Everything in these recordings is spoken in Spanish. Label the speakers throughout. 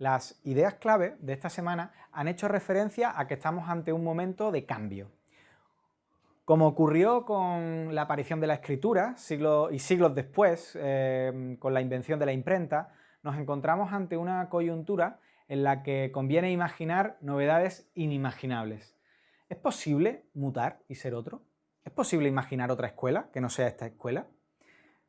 Speaker 1: Las ideas clave de esta semana han hecho referencia a que estamos ante un momento de cambio. Como ocurrió con la aparición de la escritura siglos y siglos después, eh, con la invención de la imprenta, nos encontramos ante una coyuntura en la que conviene imaginar novedades inimaginables. ¿Es posible mutar y ser otro? ¿Es posible imaginar otra escuela que no sea esta escuela?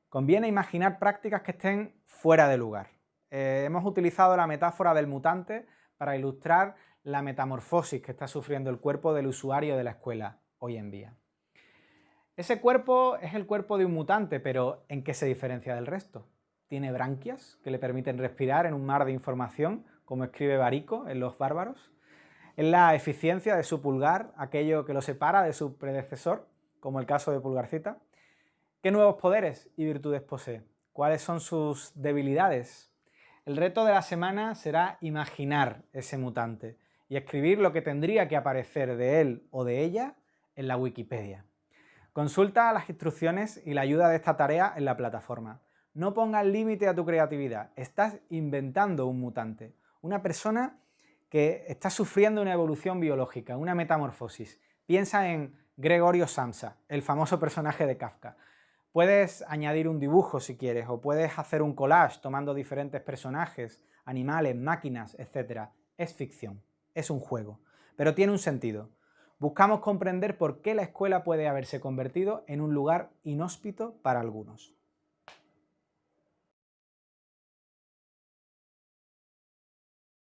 Speaker 1: Conviene imaginar prácticas que estén fuera de lugar. Eh, hemos utilizado la metáfora del mutante para ilustrar la metamorfosis que está sufriendo el cuerpo del usuario de la escuela hoy en día. Ese cuerpo es el cuerpo de un mutante, pero ¿en qué se diferencia del resto? Tiene branquias que le permiten respirar en un mar de información, como escribe Barico en Los Bárbaros. Es la eficiencia de su pulgar, aquello que lo separa de su predecesor, como el caso de Pulgarcita. ¿Qué nuevos poderes y virtudes posee? ¿Cuáles son sus debilidades? El reto de la semana será imaginar ese mutante y escribir lo que tendría que aparecer de él o de ella en la Wikipedia. Consulta las instrucciones y la ayuda de esta tarea en la plataforma. No pongas límite a tu creatividad, estás inventando un mutante, una persona que está sufriendo una evolución biológica, una metamorfosis. Piensa en Gregorio Samsa, el famoso personaje de Kafka. Puedes añadir un dibujo si quieres, o puedes hacer un collage tomando diferentes personajes, animales, máquinas, etc. Es ficción, es un juego, pero tiene un sentido. Buscamos comprender por qué la escuela puede haberse convertido en un lugar inhóspito para algunos.